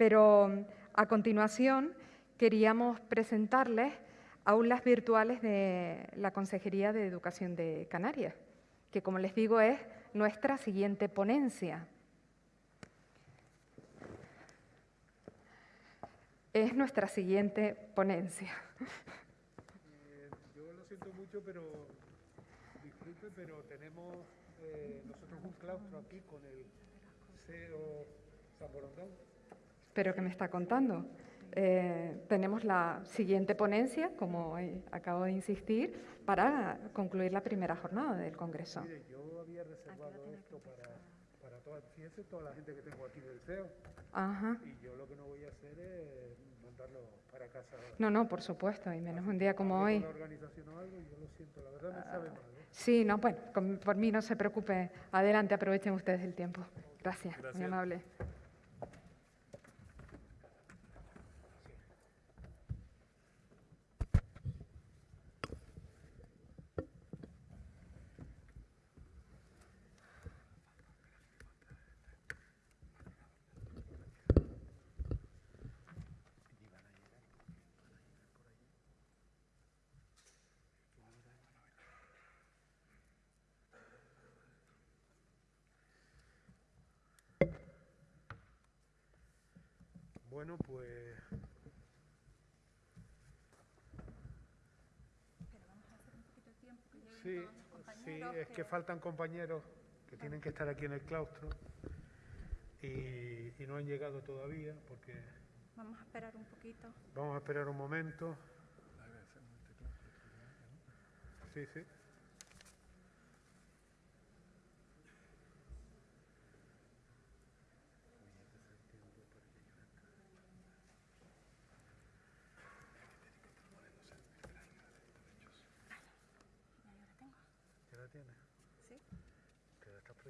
Pero a continuación queríamos presentarles aulas virtuales de la Consejería de Educación de Canarias, que como les digo es nuestra siguiente ponencia. Es nuestra siguiente ponencia. Eh, yo lo siento mucho, pero disculpe, pero tenemos eh, nosotros un claustro aquí con el CEO San ¿Pero qué me está contando? Eh, tenemos la siguiente ponencia, como acabo de insistir, para concluir la primera jornada del Congreso. Mire, yo había reservado esto para, para toda, fíjense, toda la gente que tengo aquí del CEO. Ajá. Y yo lo que no voy a hacer es mandarlo para casa. No, no, por supuesto, y menos un día como hoy. la organización o algo, yo lo siento, la verdad me sabe mal. ¿eh? Sí, no, bueno, por mí no se preocupe. Adelante, aprovechen ustedes el tiempo. Gracias, Gracias. muy amable. Bueno, pues... Sí, sí, es que faltan compañeros que tienen que estar aquí en el claustro y, y no han llegado todavía porque... Vamos a esperar un poquito. Vamos a esperar un momento. Sí, sí.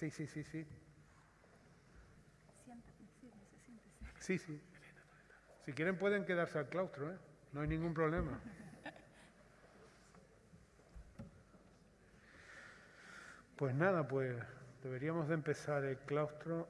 Sí, sí, sí, sí. Sí, sí. Si quieren pueden quedarse al claustro, ¿eh? No hay ningún problema. Pues nada, pues deberíamos de empezar el claustro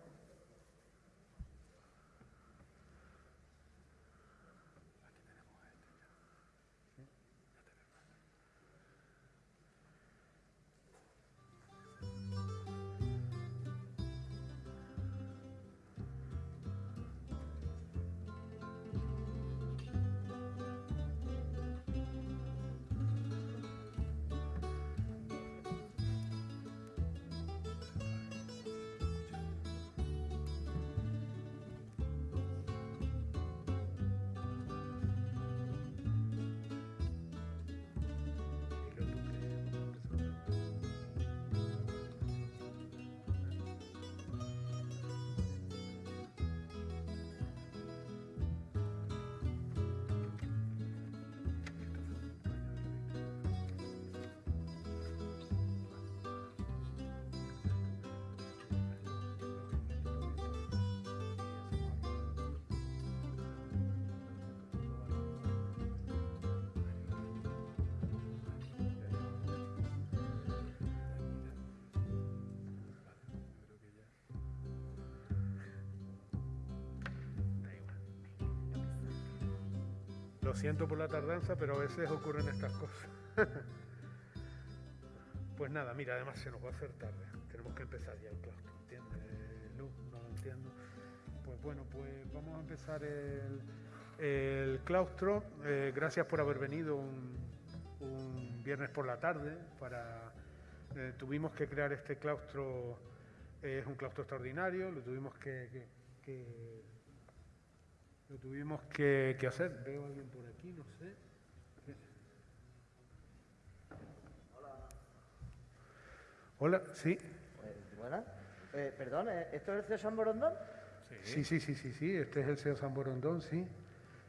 Lo siento por la tardanza, pero a veces ocurren estas cosas. pues nada, mira, además se nos va a hacer tarde. Tenemos que empezar ya el claustro, ¿entiendes? Luz, no lo entiendo. Pues bueno, pues vamos a empezar el, claustro. Eh, gracias por haber venido un, viernes por la tarde. Para, eh, tuvimos que crear este claustro, es un claustro extraordinario, lo tuvimos que lo tuvimos que, hacer. Veo a alguien por aquí, no sé. Hola. Hola, sí. Pues, buenas. Eh, perdón, ¿eh? ¿esto es el César Morondón? Sí, sí, sí, sí, sí. Este es el CEO San Borondón, sí.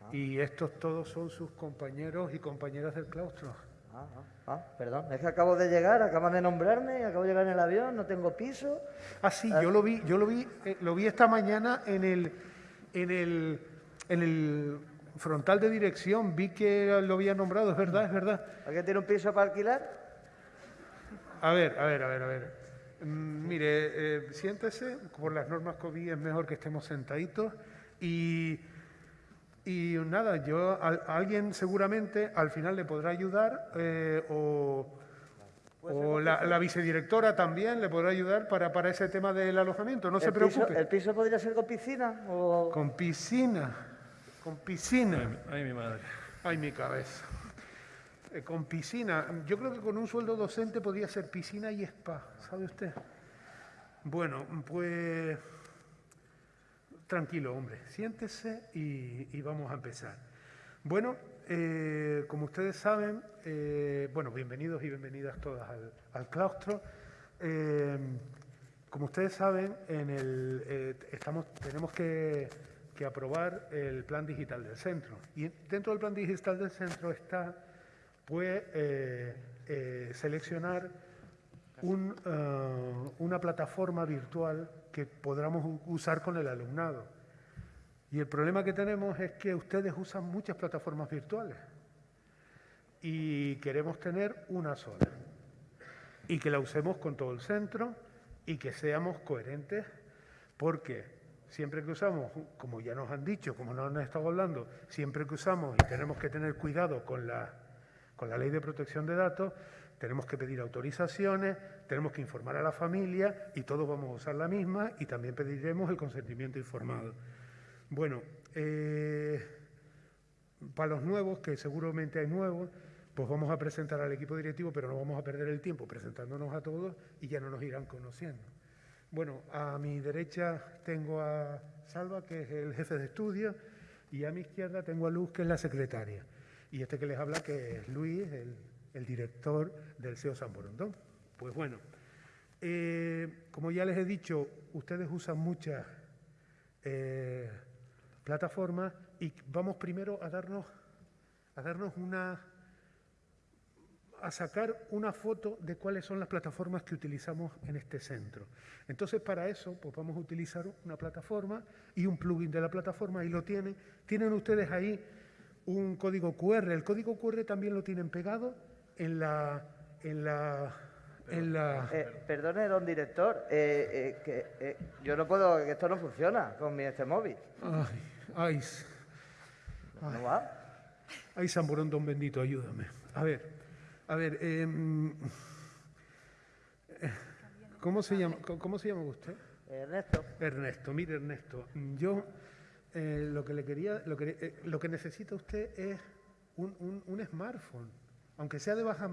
Ah. Y estos todos son sus compañeros y compañeras del claustro. Ah, ah, ah, perdón, es que acabo de llegar, acaban de nombrarme, acabo de llegar en el avión, no tengo piso. Ah, sí, yo lo vi, yo lo vi, eh, lo vi esta mañana en el, en el, en el frontal de dirección. Vi que lo había nombrado, es verdad, es verdad. ¿Alguien tiene un piso para alquilar? A ver, a ver, a ver, a ver. Mm, mire, eh, siéntese, por las normas COVID es mejor que estemos sentaditos y, y nada, yo, a, a alguien seguramente al final le podrá ayudar eh, o, o la, la vicedirectora también le podrá ayudar para, para ese tema del alojamiento, no se ¿El piso- preocupe. ¿El piso podría ser con piscina? O... Con piscina, con piscina. Ay, mi madre. Ay, mi cabeza. Eh, con piscina. Yo creo que con un sueldo docente podría ser piscina y spa, ¿sabe usted? Bueno, pues tranquilo, hombre. Siéntese y, y vamos a empezar. Bueno, eh, como ustedes saben, eh, bueno, bienvenidos y bienvenidas todas al, al claustro. Como ustedes saben, en el, estamos, tenemos que, que aprobar el plan digital del centro. Y dentro del plan digital del centro está pues, eh, eh, seleccionar un, eh, una plataforma virtual que podamos usar con el alumnado. Y el problema que tenemos es que ustedes usan muchas plataformas virtuales y queremos tener una sola y que la usemos con todo el centro y que seamos coherentes porque siempre que usamos, como ya nos han dicho, como nos han estado hablando, siempre que usamos y tenemos que tener cuidado con la, con la ley de protección de datos, tenemos que pedir autorizaciones, tenemos que informar a la familia y todos vamos a usar la misma y también pediremos el consentimiento informado. Bueno, eh, para los nuevos, que seguramente hay nuevos, pues vamos a presentar al equipo directivo, pero no vamos a perder el tiempo presentándonos a todos y ya no nos irán conociendo. Bueno, a mi derecha tengo a Salva, que es el jefe de estudio, y a mi izquierda tengo a Luz, que es la secretaria. Y este que les habla, que es Luis, el, director del SEO San Borondón. Pues bueno, eh, como ya les he dicho, ustedes usan muchas eh, plataformas y vamos primero a darnos, a darnos una, a sacar una foto de cuáles son las plataformas que utilizamos en este centro. Entonces, para eso, pues vamos a utilizar una plataforma y un plugin de la plataforma, ahí lo tienen. Tienen ustedes ahí un código QR. El código QR también lo tienen pegado en la... En la, en la Eh, perdone, don director, eh, eh, que eh, yo no puedo, que esto no funciona con mi este móvil. ay, ay, s- ¿No va? ay, San Borondón bendito, ayúdame. A ver, a ver, em, eh, ¿cómo, se llama, cómo- ¿cómo se llama usted? Ernesto, Ernesto, mire Ernesto, yo eh, lo que le quería, lo que, eh, lo que necesita usted es un, un- un smartphone, aunque sea de baja,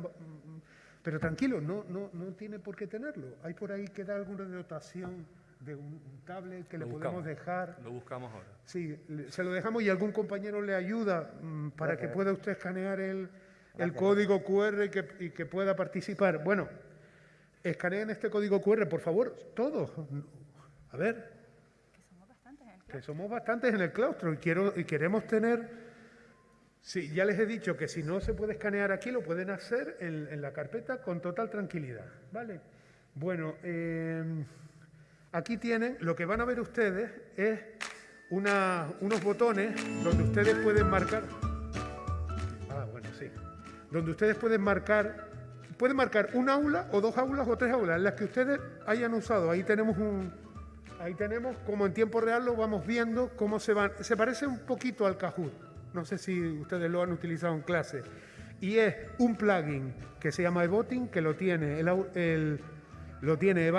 pero tranquilo, no, no, no tiene por qué tenerlo. Hay por ahí que da alguna dotación de un, tablet que Lo le podemos dejar. Lo buscamos ahora. Sí, le- se lo dejamos y algún compañero le ayuda mm, para que pueda usted escanear el, el código QR y que, y que pueda participar. Bueno, escaneen este código QR, por favor, todos. A ver, Que somos bastantes en el que somos bastantes en el claustro y, quiero, y queremos tener... Sí, ya les he dicho que si no se puede escanear aquí, lo pueden hacer en, en la carpeta con total tranquilidad, ¿vale? Bueno, eh, aquí tienen, lo que van a ver ustedes es una- unos botones donde ustedes pueden marcar... Donde ustedes pueden marcar... Pueden marcar un aula o dos aulas o tres aulas, las que ustedes hayan usado. Ahí tenemos un, Ahí tenemos, como en tiempo real lo vamos viendo, cómo se van. Se parece un poquito al Kahoot. No sé si ustedes lo han utilizado en clase. Y es un plugin que se llama eVoting, que lo tiene el, el- lo tiene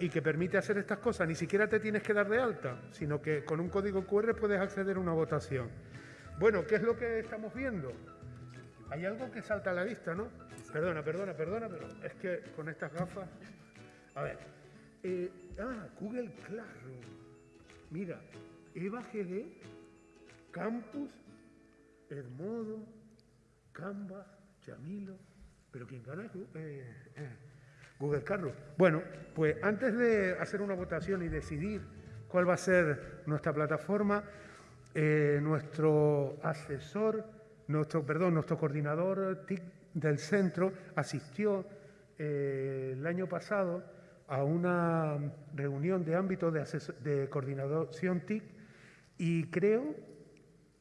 y que permite hacer estas cosas. Ni siquiera te tienes que dar de alta, sino que con un código QR puedes acceder a una votación. Bueno, ¿qué es lo que estamos viendo? Hay algo que salta a la vista, ¿no? Perdona, perdona, perdona, pero es que con estas gafas... A ver. eh, ah, Google Classroom. Mira, Eva GD, Campus, Edmodo, Canva, Chamilo. Pero quien gana es eh, eh, Google Classroom. Bueno, pues antes de hacer una votación y decidir cuál va a ser nuestra plataforma. Nuestro asesor, nuestro, perdón, nuestro coordinador TIC del centro asistió eh, el año pasado a una reunión de ámbito de, de coordinación TIC y creo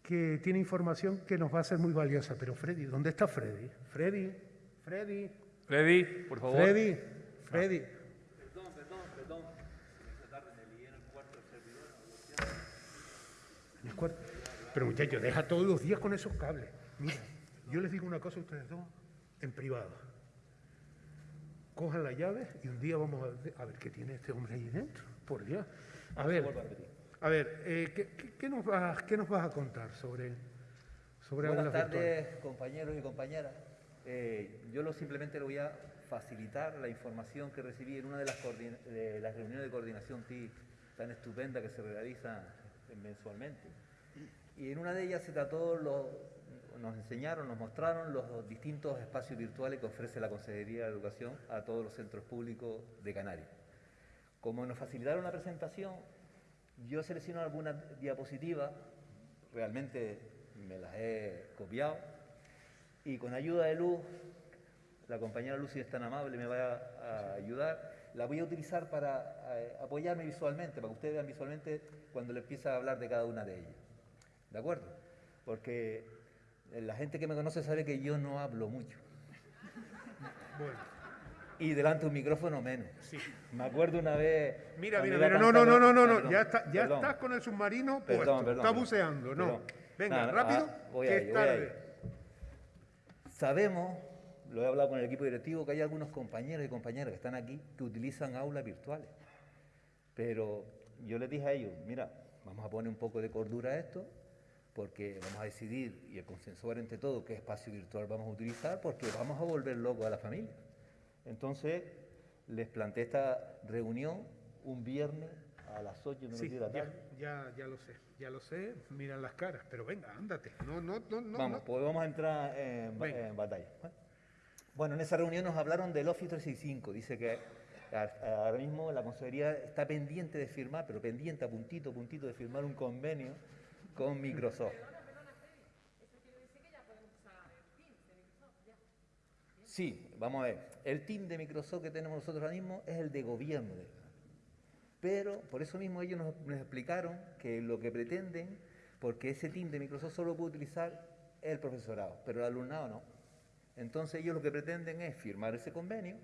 que tiene información que nos va a ser muy valiosa. Pero Freddy, ¿dónde está Freddy? Freddy, Freddy. Freddy, por favor. Freddy, Freddy. Perdón, perdón, perdón. Esta tarde me lié en el cuarto del servidor. Pero muchachos, deja todos los días con esos cables. Mira, yo les digo una cosa a ustedes dos, en privado. Cojan la llave y un día vamos a ver, a ver qué tiene este hombre ahí dentro. Por Dios. A ver. A ver, eh, ¿qué, qué, nos vas, ¿qué, nos vas, a contar sobre, sobre Buenas tardes, compañeros y compañeras. Eh, yo lo, simplemente le voy a facilitar la información que recibí en una de las, de las reuniones de coordinación TIC tan estupenda que se realiza mensualmente. Y en una de ellas se trató, lo, nos enseñaron, nos mostraron los distintos espacios virtuales que ofrece la Consejería de Educación a todos los centros públicos de Canarias. Como nos facilitaron la presentación, yo selecciono algunas diapositivas, realmente me las he copiado, y con ayuda de Luz, la compañera Lucy es tan amable, me va a, ayudar, la voy a utilizar para eh, apoyarme visualmente, para que ustedes vean visualmente cuando le empiece a hablar de cada una de ellas. ¿De acuerdo? Porque la gente que me conoce sabe que yo no hablo mucho. Bueno y delante de un micrófono menos. Sí. Me acuerdo una vez. Mira, mira, mira, no, no, no, no, no, no, ya, está, ya estás con el submarino puesto, perdón, está buceando, no. Venga, rápido, ah, voy que es tarde. Sabemos, lo he hablado con el equipo directivo, que hay algunos compañeros y compañeras que están aquí que utilizan aulas virtuales. Pero yo les dije a ellos, mira, vamos a poner un poco de cordura a esto, porque vamos a decidir y a consensuar entre todos qué espacio virtual vamos a utilizar, porque vamos a volver locos a la familia. Entonces, les planteé esta reunión un viernes a las 8 de la tarde. Ya, ya, lo sé, ya lo sé, miran las caras, pero venga, ándate. No, no, no, no. Vamos, pues vamos a entrar en, batalla. Bueno, en esa reunión nos hablaron del Office 365. Dice que ahora mismo la Consejería está pendiente de firmar, pero pendiente a puntito, puntito de firmar un convenio con Microsoft. Sí, vamos a ver. El team de Microsoft que tenemos nosotros ahora mismo es el de gobierno. Pero por eso mismo ellos nos, explicaron que lo que pretenden, porque ese team de Microsoft solo puede utilizar el profesorado, pero el alumnado no. Entonces ellos lo que pretenden es firmar ese convenio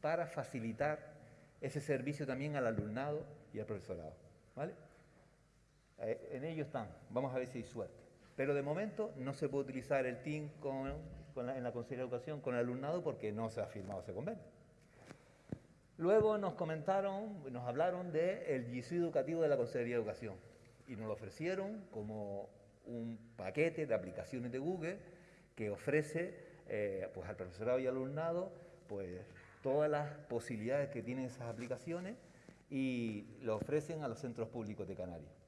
para facilitar ese servicio también al alumnado y al profesorado. ¿Vale? Eh, en ello están. Vamos a ver si hay suerte. Pero de momento no se puede utilizar el team con en la Consejería de Educación con el alumnado porque no se ha firmado ese convenio. Luego nos comentaron, nos hablaron del de educativo de la Consejería de Educación y nos lo ofrecieron como un paquete de aplicaciones de Google que ofrece eh, pues al profesorado y al alumnado pues todas las posibilidades que tienen esas aplicaciones y lo ofrecen a los centros públicos de Canarias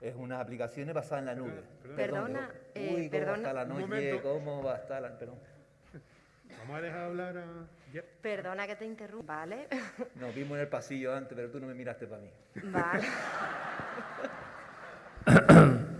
es unas aplicaciones basadas en la nube. Perdona, eh, Uy, ¿cómo va a estar la noche? ¿Cómo va a estar la...? Perdón. Vamos a dejar hablar a... Perdona que te interrumpa, ¿vale? Nos vimos en el pasillo antes, pero tú no me miraste para mí. Vale.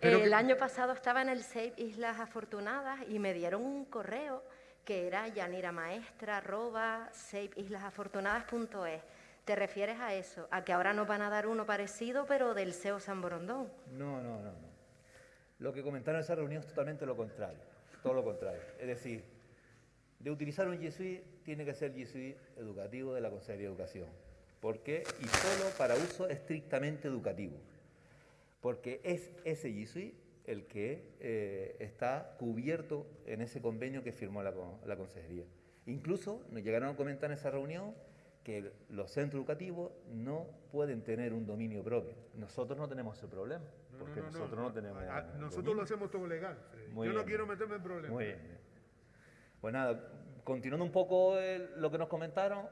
el año pasado estaba en el Save Islas Afortunadas y me dieron un correo que era yaniramaestra.saveislasafortunadas.es ¿Te refieres a eso? ¿A que ahora nos van a dar uno parecido, pero del SEO San Borondón? No, no, no, no. Lo que comentaron en esa reunión es totalmente lo contrario. Todo lo contrario. Es decir, de utilizar un G tiene que ser G educativo de la Consejería de Educación. ¿Por qué? Y solo para uso estrictamente educativo. Porque es ese G el que eh, está cubierto en ese convenio que firmó la Consejería. Incluso nos llegaron a comentar en esa reunión que los centros educativos no pueden tener un dominio propio. Nosotros no tenemos ese problema, porque nosotros no, tenemos... nosotros lo hacemos todo legal. Yo no quiero meterme en problemas. Muy bien. Pues nada, continuando un poco lo que nos comentaron,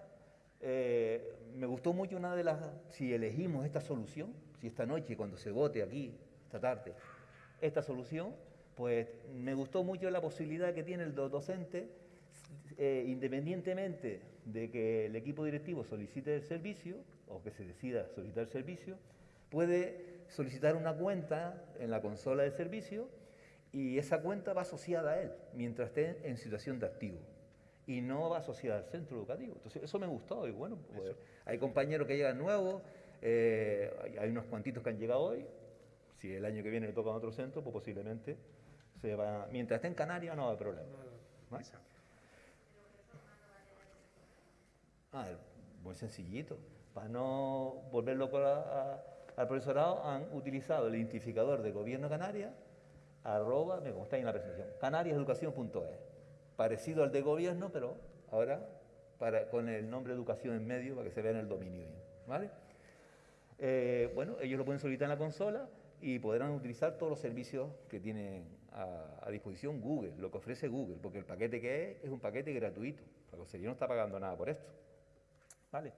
eh, me gustó mucho una de las... Si elegimos esta solución, si esta noche, cuando se vote aquí, esta tarde, esta solución, pues me gustó mucho la posibilidad que tiene el docente eh, independientemente de que el equipo directivo solicite el servicio o que se decida solicitar el servicio, puede solicitar una cuenta en la consola del servicio y esa cuenta va asociada a él mientras esté en situación de activo. Y no va asociada al centro educativo. Entonces, eso me gustó y bueno, pues, hay compañeros que llegan nuevos, eh, hay- unos cuantitos que han llegado hoy, si el año que viene le toca a otro centro, pues posiblemente se va, mientras esté en Canarias no va a haber problema. Ah, muy sencillito. Para no volver loco a- al profesorado, han utilizado el identificador del gobierno de Canarias, arroba, me como está ahí en la presentación, canariaseducación.es. Parecido al de gobierno, pero ahora con el nombre educación en medio para que se vea en el dominio. ¿Vale? Eh, bueno, ellos lo pueden solicitar en la consola y podrán utilizar todos los servicios que tiene a, a disposición Google, lo que ofrece Google, porque el paquete que es es un paquete gratuito. La consejería no está pagando nada por esto. ¿Vale?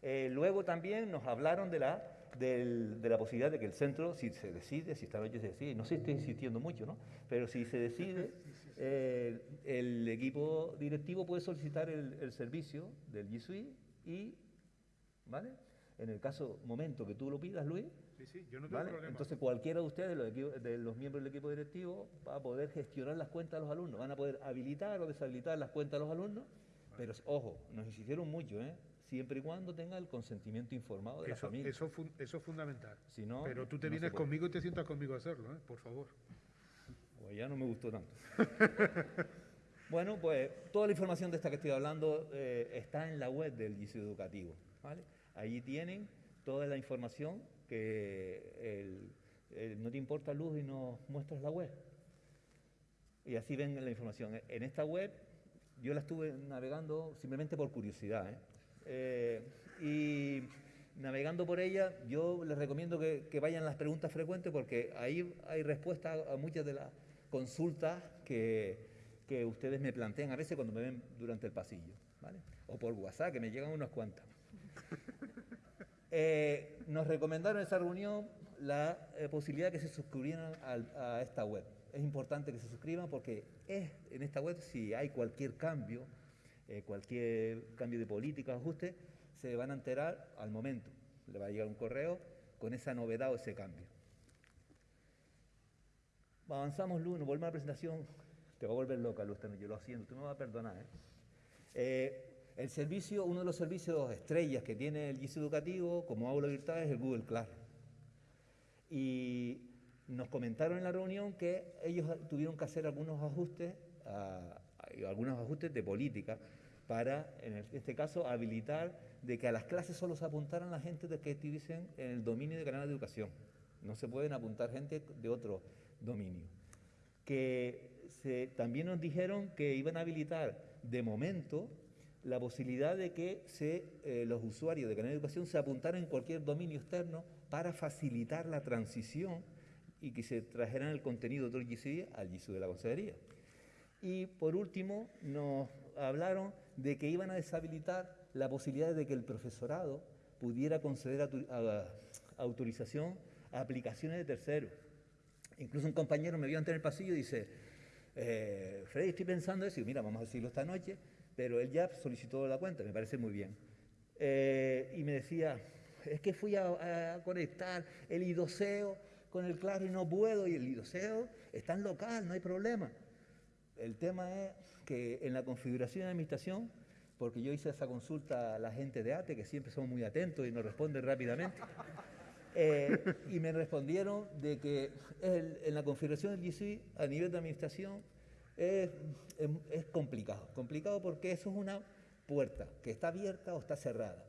Eh, luego también nos hablaron de la, del- de la posibilidad de que el centro, si se decide, si esta noche se decide, no sé si estoy insistiendo mucho, ¿no? Pero si se decide, eh, el equipo directivo puede solicitar el, el servicio del G Suite y, ¿vale? En el caso, momento que tú lo pidas, Luis, Sí, sí, yo no tengo ¿vale? problema. Entonces cualquiera de ustedes, los, equipo- de los miembros del equipo directivo, va a poder gestionar las cuentas de los alumnos, van a poder habilitar o deshabilitar las cuentas de los alumnos, pero ojo, nos insistieron mucho, ¿eh? Siempre y cuando tenga el consentimiento informado de la eso, familia. eso, es fundamental. Si no, Pero tú te no vienes conmigo y te sientas conmigo a hacerlo, ¿eh? por favor. Pues ya no me gustó tanto. bueno, pues toda la información de esta que estoy hablando eh, está en la web del GISU Educativo. ¿vale? Allí tienen toda la información que el- el- no te importa luz y nos muestras la web. Y así ven la información. En esta web yo la estuve navegando simplemente por curiosidad. ¿eh? Eh, y navegando por ella, yo les recomiendo que, que vayan las preguntas frecuentes porque ahí hay respuesta a muchas de las consultas que, que ustedes me plantean a veces cuando me ven durante el pasillo. ¿vale? O por WhatsApp, que me llegan unas cuantas. Eh, nos recomendaron en esa reunión la eh, posibilidad de que se suscribieran a esta web. Es importante que se suscriban porque es en esta web si hay cualquier cambio, eh, cualquier cambio de política, ajuste, se van a enterar al momento. Le va a llegar un correo con esa novedad o ese cambio. Avanzamos, Lu, nos volvemos a la presentación. Te va a volver loca, Lu, esta noche, yo lo haciendo, tú me vas a perdonar. ¿eh? Eh, el servicio, uno de los servicios estrellas que tiene el GIS educativo como aula virtual es el Google Classroom. Y nos comentaron en la reunión que ellos tuvieron que hacer algunos ajustes, a- algunos ajustes de política para, en este caso, habilitar de que a las clases solo se apuntaran la gente de que estuviesen en el dominio de canal de educación. No se pueden apuntar gente de otro dominio que también nos dijeron que iban a habilitar de momento la posibilidad de que se, eh, los usuarios de Canal de Educación se apuntaran en cualquier dominio externo para facilitar la transición y que se trajeran el contenido del GCD al GISU de la Consejería. Y por último, nos hablaron de que iban a deshabilitar la posibilidad de que el profesorado pudiera conceder autor- a- autorización a aplicaciones de terceros. Incluso un compañero me vio antes en el pasillo y dice, eh, Freddy, estoy pensando eso, y mira, vamos a decirlo esta noche, pero él ya solicitó la cuenta, me parece muy bien. Eh, y me decía, es que fui a, a conectar el idoseo con el claro y no puedo, y el idoseo está en local, no hay problema. El tema es que en la configuración de administración, porque yo hice esa consulta a la gente de ATE, que siempre son muy atentos y nos responden rápidamente, eh, y me respondieron de que el- en la configuración del GC a nivel de administración es, es- es complicado. Complicado porque eso es una puerta que está abierta o está cerrada.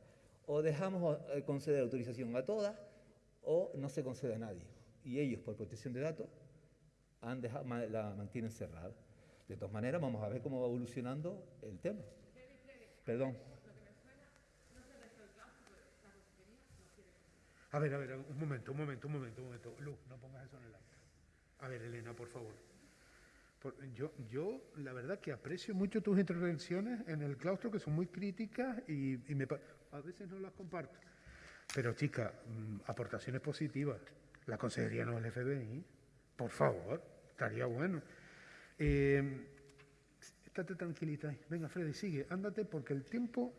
O dejamos eh, conceder autorización a todas o no se concede a nadie. Y ellos, por protección de datos, han dejado- ma- la mantienen cerrada. De todas maneras, vamos a ver cómo va evolucionando el tema. Perdón. A ver, a ver, un momento, un momento, un momento, un momento. Luz, no pongas eso en el acta. A ver, Elena, por favor. Por- yo, yo, la verdad que aprecio mucho tus intervenciones en el claustro, que son muy críticas y, me, a veces no las comparto. Pero, chica, mm, aportaciones positivas. La consejería no es el FBI. Por favor, estaría bueno. Eh, estate tranquilita ahí. Venga, Freddy, sigue. Ándate porque el tiempo,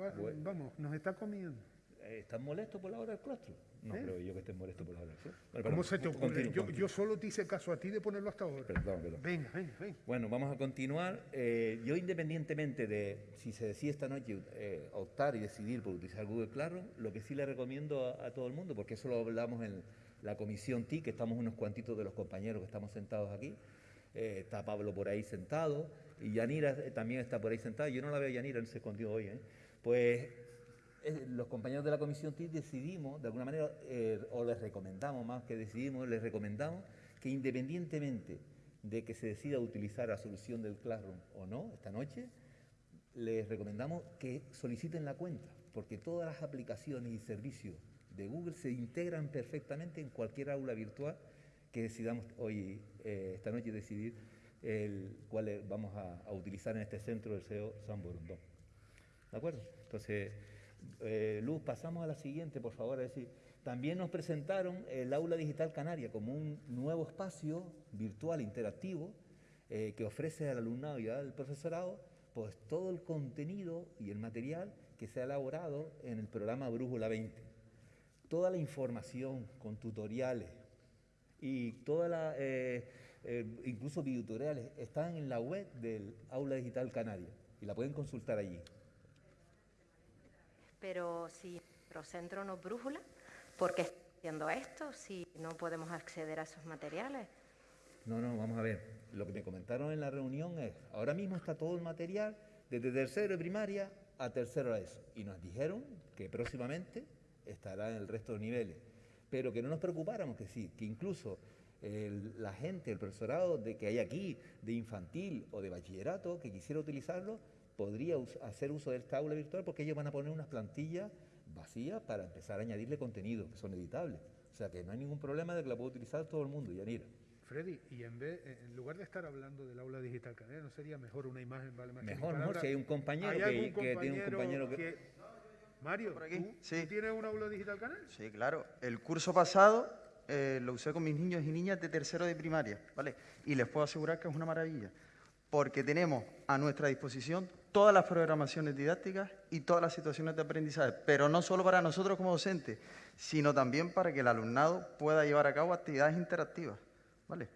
va- Bueno. vamos, nos está comiendo. eh, ¿están molestos por la hora del claustro? No ¿Eh? creo yo que estén molestos por la hora del claustro. Bueno, ¿Cómo perdón, se te ocurre? continúo, Yo, continúo. yo solo te hice caso a ti de ponerlo hasta ahora. Perdón, perdón. Venga, venga, venga. Bueno, vamos a continuar. Eh, yo independientemente de si se decide esta noche eh, optar y decidir por utilizar Google Classroom, lo que sí le recomiendo a, a todo el mundo, porque eso lo hablamos en la comisión TIC, que estamos unos cuantitos de los compañeros que estamos sentados aquí, eh, está Pablo por ahí sentado y Yanira eh, también está por ahí sentada. Yo no la veo Yanira, no se escondió hoy. ¿eh? Pues los compañeros de la comisión TIC decidimos, de alguna manera, o les recomendamos más que decidimos, les recomendamos que independientemente de que se decida utilizar la solución del Classroom o no esta noche, les recomendamos que soliciten la cuenta, porque todas las aplicaciones y servicios de Google se integran perfectamente en cualquier aula virtual que decidamos hoy, eh, esta noche, decidir el, cuál es- vamos a, a utilizar en este centro del CEO San Borondón. ¿De acuerdo? Entonces, eh, Luz, pasamos a la siguiente, por favor. Es decir, también nos presentaron el Aula Digital Canaria como un nuevo espacio virtual interactivo eh, que ofrece al alumnado y al profesorado pues todo el contenido y el material que se ha elaborado en el programa Brújula 20. Toda la información con tutoriales y toda la, eh, eh, incluso videotutoriales están en la web del Aula Digital Canaria y la pueden consultar allí. Pero si nuestro centro no brújula, ¿por qué está haciendo esto si no podemos acceder a esos materiales? No, no, vamos a ver. Lo que me comentaron en la reunión es, ahora mismo está todo el material desde tercero de primaria a tercero de eso. Y nos dijeron que próximamente estará en el resto de niveles. Pero que no nos preocupáramos, que sí, que incluso el- la gente, el profesorado de que hay aquí, de infantil o de bachillerato, que quisiera utilizarlo, podría us- hacer uso de esta aula virtual porque ellos van a poner unas plantillas vacías para empezar a añadirle contenido, que son editables. O sea que no hay ningún problema de que la pueda utilizar todo el mundo, Yanira. Freddy, y en vez, eh, en lugar de estar hablando del aula digital ¿no sería mejor una imagen vale más que Mejor, mejor, si hay un compañero ¿Hay que- algún que tiene un compañero que- Mario, Por aquí, ¿tú, sí. tú tienes un aula digital canaria? Sí, claro. El curso pasado eh, lo usé con mis niños y niñas de tercero de primaria, ¿vale? Y les puedo asegurar que es una maravilla, porque tenemos a nuestra disposición todas las programaciones didácticas y todas las situaciones de aprendizaje, pero no solo para nosotros como docentes, sino también para que el alumnado pueda llevar a cabo actividades interactivas, ¿vale?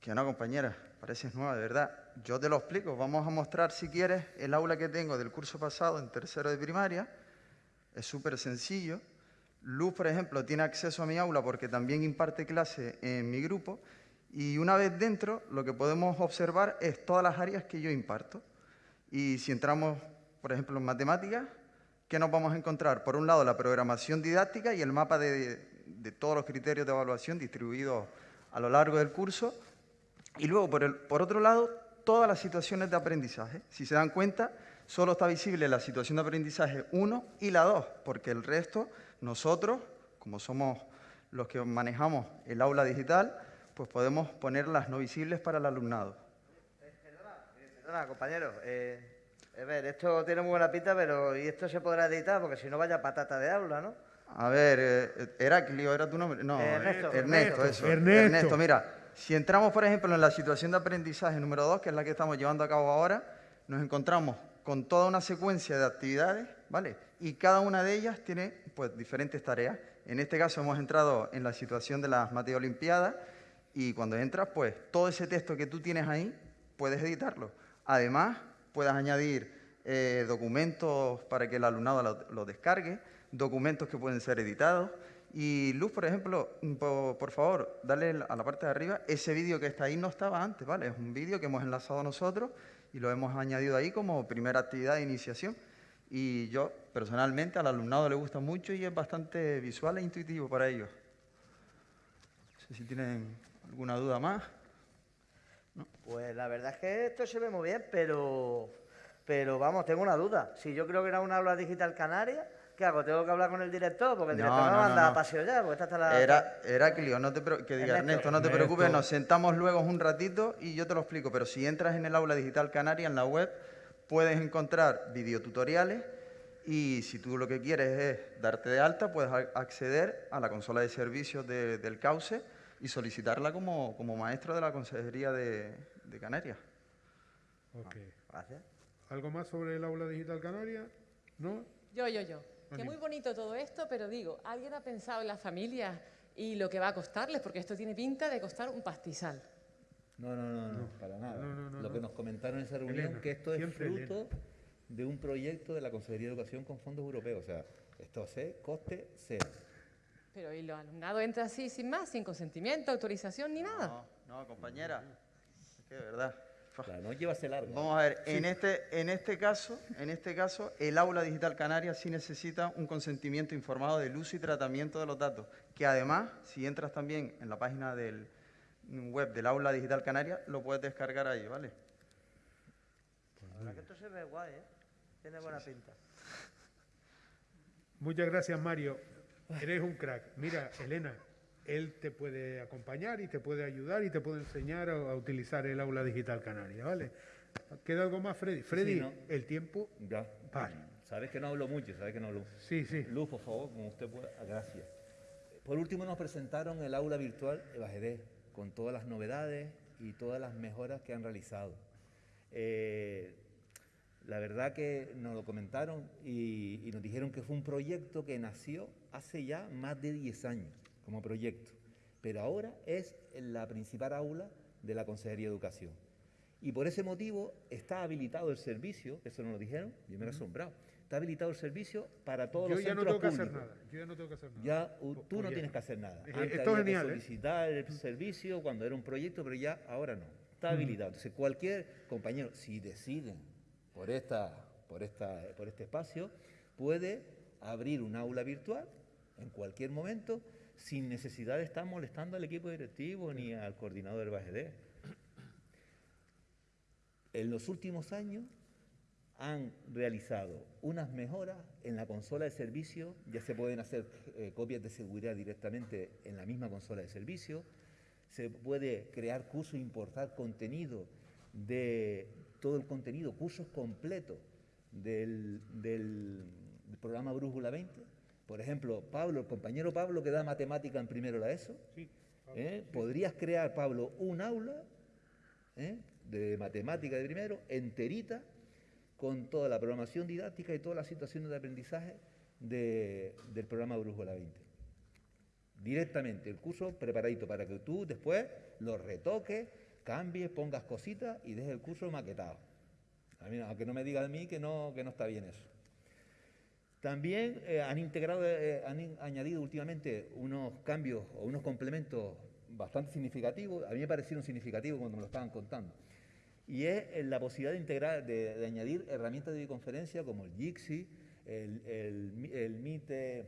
Que no, compañera, pareces nueva, de verdad. Yo te lo explico. Vamos a mostrar, si quieres, el aula que tengo del curso pasado en tercero de primaria. Es súper sencillo. Luz, por ejemplo, tiene acceso a mi aula porque también imparte clase en mi grupo. Y una vez dentro, lo que podemos observar es todas las áreas que yo imparto. Y si entramos, por ejemplo, en matemáticas, ¿qué nos vamos a encontrar? Por un lado, la programación didáctica y el mapa de, todos los criterios de evaluación distribuidos a lo largo del curso. Y luego, por otro lado, todas las situaciones de aprendizaje. Si se dan cuenta, solo está visible la situación de aprendizaje 1 y la 2, porque el resto, nosotros, como somos los que manejamos el aula digital, pues podemos ponerlas no visibles para el alumnado. Perdona, compañero. eh, a ver, esto tiene muy buena pinta, pero ¿y esto se podrá editar? Porque si no, vaya patata de aula, ¿no? A ver, eh, Heraclio, ¿era tu nombre? No, Ernesto, Ernesto, Ernesto. eso. Ernesto. mira, si entramos, por ejemplo, en la situación de aprendizaje número 2, que es la que estamos llevando a cabo ahora, nos encontramos con toda una secuencia de actividades, ¿vale? Y cada una de ellas tiene, pues, diferentes tareas. En este caso hemos entrado en la situación de las Mateo Olimpiadas y cuando entras, pues, todo ese texto que tú tienes ahí, puedes editarlo. Además, puedes añadir eh, documentos para que el alumnado lo, lo descargue, documentos que pueden ser editados. Y Luz, por ejemplo, mm, po- por, favor, dale a la parte de arriba. Ese vídeo que está ahí no estaba antes, ¿vale? Es un vídeo que hemos enlazado nosotros y lo hemos añadido ahí como primera actividad de iniciación. Y yo, personalmente, al alumnado le gusta mucho y es bastante visual e intuitivo para ellos. No sé si tienen alguna duda más. Pues la verdad es que esto se ve muy bien, pero, pero vamos, tengo una duda. Si yo creo que era una aula digital canaria, ¿qué hago? ¿Tengo que hablar con el director? Porque el director me no, va a no, andar no. a paseo ya, porque esta está la... Era, Heraclio, no te, que diga Ernesto. Ernesto, no te Ernesto. preocupes, nos sentamos luego un ratito y yo te lo explico. Pero si entras en el aula digital canaria en la web, puedes encontrar videotutoriales y si tú lo que quieres es darte de alta, puedes acceder a la consola de servicios de- del Cauce y solicitarla como, como maestro de la Consejería de, de Canarias. Ok. Gracias. ¿Algo más sobre el aula digital canaria? ¿No? Yo, yo, yo. Que muy bonito todo esto, pero digo, ¿alguien ha pensado en las familias y lo que va a costarles? Porque esto tiene pinta de costar un pastizal. No, no, no, no, para nada. No, no, no, Lo que nos comentaron en esa reunión Elena, que esto es fruto de un proyecto de la Consejería de Educación con fondos europeos. O sea, esto es coste cero. Pero ¿y los alumnados entran así sin más, sin consentimiento, autorización ni nada? No, no, compañera. Es que de verdad. La noche va a ser larga. Vamos a ver, en, este, en, este caso, en este caso, el aula digital canaria sí necesita un consentimiento informado del uso y tratamiento de los datos, que además, si entras también en la página del web del aula digital canaria, lo puedes descargar ahí, ¿vale? La verdad que esto se ve guay, ¿eh? Tiene buena pinta. Muchas gracias, Mario. Eres un crack. Mira, Elena, él te puede acompañar y te puede ayudar y te puede enseñar a, a utilizar el aula digital canaria, ¿vale? ¿Queda algo más, Freddy? Freddy, ¿no? el tiempo... Ya. Vale. Sabes que no hablo mucho, sabes que no hablo. Sí, sí. Luz, por favor, como usted pueda. Ah, Gracias. Por último, nos presentaron el aula virtual Evajedé, con todas las novedades y todas las mejoras que han realizado. Eh, la verdad que nos lo comentaron y, y nos dijeron que fue un proyecto que nació hace ya más de 10 años como proyecto, pero ahora es la principal aula de la Consejería de Educación. Y por ese motivo está habilitado el servicio, eso nos lo dijeron, yo me he asombrado, está habilitado el servicio para todos Yo los ya no centros tengo que hacer públicos. nada. Yo ya no tengo que hacer nada. Ya uh, tú no oye, tienes que hacer nada. Eh, Antes esto es había que genial, ¿eh? solicitar el servicio cuando era un proyecto, pero ya ahora no. Está habilitado. Entonces, cualquier compañero, si deciden por, esta, por, esta, por este espacio, puede abrir un aula virtual en cualquier momento sin necesidad de estar molestando al equipo directivo ni al coordinador del BAGD. En los últimos años han realizado unas mejoras en la consola de servicio, ya se pueden hacer eh, copias de seguridad directamente en la misma consola de servicio, se puede crear cursos, importar contenido de todo el contenido, cursos completos del, del- del programa Brújula 20. Por ejemplo, Pablo, el compañero Pablo que da matemática en primero la ESO, ¿eh? podrías crear, Pablo, un aula ¿eh? de matemática de primero, enterita, con toda la programación didáctica y todas las situaciones de aprendizaje de- del programa Brújula 20. Directamente, el curso preparadito para que tú después lo retoques, cambies, pongas cositas y dejes el curso maquetado. A mí, aunque no me diga a mí que no, que no está bien eso. También eh, han integrado, eh, han in- añadido últimamente unos cambios o unos complementos bastante significativos. A mí me parecieron significativos cuando me lo estaban contando. Y es eh, la posibilidad de integrar, de, de añadir herramientas de videoconferencia como el Jitsi, el, el, el Meet, eh,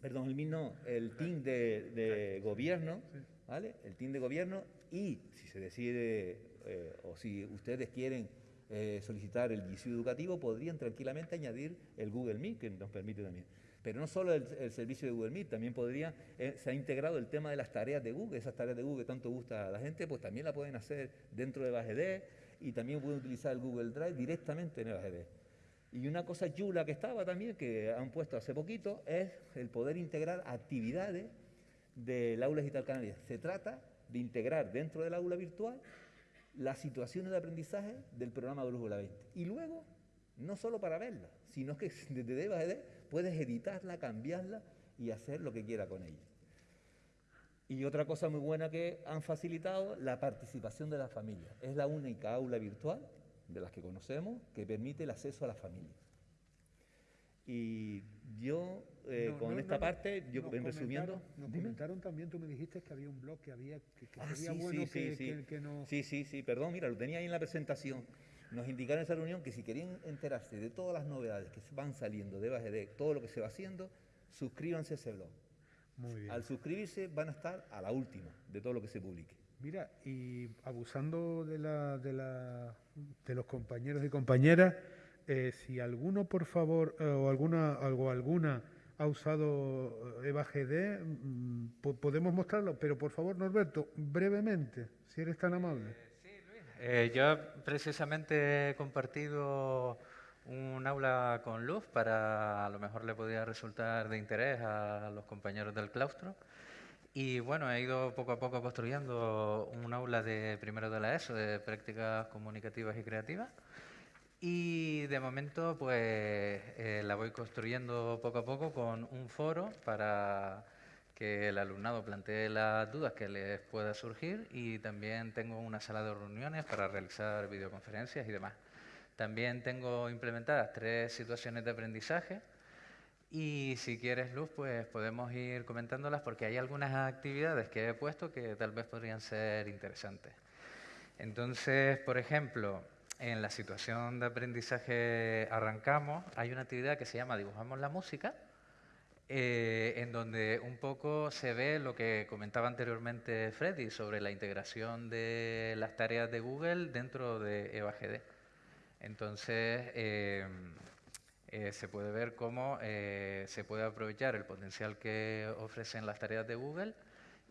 perdón, el Meet no, el Team de, de gobierno, ¿vale? El Team de gobierno y si se decide eh, o si ustedes quieren eh, solicitar el GCU educativo, podrían tranquilamente añadir el Google Meet, que nos permite también. Pero no solo el, servicio de Google Meet, también podría, eh, se ha integrado el tema de las tareas de Google, esas tareas de Google que tanto gusta a la gente, pues también la pueden hacer dentro de BAGD y también pueden utilizar el Google Drive directamente en el BAGD. Y una cosa chula que estaba también, que han puesto hace poquito, es el poder integrar actividades del aula digital canaria. Se trata de integrar dentro del aula virtual las situaciones de aprendizaje del programa Brújula 20. Y luego, no solo para verla, sino que desde BAGD puedes editarla, cambiarla y hacer lo que quiera con ella. Y otra cosa muy buena que han facilitado, la participación de la familia. Es la única aula virtual de las que conocemos que permite el acceso a la familia. Y yo, eh, No, con no, esta no, parte, yo resumiendo... Nos Dime. comentaron también, tú me dijiste que había un blog que había, que, que Ah, sería sí, bueno sí, sí, que, sí. que- que nos... Sí, sí, sí, perdón, mira, lo tenía ahí en la presentación. Nos indicaron en esa reunión que si querían enterarse de todas las novedades que van saliendo de BAGD, todo lo que se va haciendo, suscríbanse a ese blog. Muy bien. Al suscribirse van a estar a la última de todo lo que se publique. Mira, y abusando de, la, de, la, de los compañeros y compañeras, eh, si alguno, por favor, eh, o alguna, algo, alguna ha usado eh, Eva GD, mm, po- podemos mostrarlo, pero por favor, Norberto, brevemente, si eres tan amable. Eh, yo precisamente he compartido un aula con luz para a lo mejor le podía resultar de interés a los compañeros del claustro. Y bueno, he ido poco a poco construyendo un aula de primero de la ESO, de prácticas comunicativas y creativas. Y de momento, pues eh, la voy construyendo poco a poco con un foro para que el alumnado plantee las dudas que les pueda surgir y también tengo una sala de reuniones para realizar videoconferencias y demás. También tengo implementadas tres situaciones de aprendizaje y si quieres, Luz, pues podemos ir comentándolas porque hay algunas actividades que he puesto que tal vez podrían ser interesantes. Entonces, por ejemplo, en la situación de aprendizaje arrancamos, hay una actividad que se llama Dibujamos la música, eh, en donde un poco se ve lo que comentaba anteriormente Freddy sobre la integración de las tareas de Google dentro de EVAGD. Entonces, eh, eh, se puede ver cómo se puede aprovechar el potencial que ofrecen las tareas de Google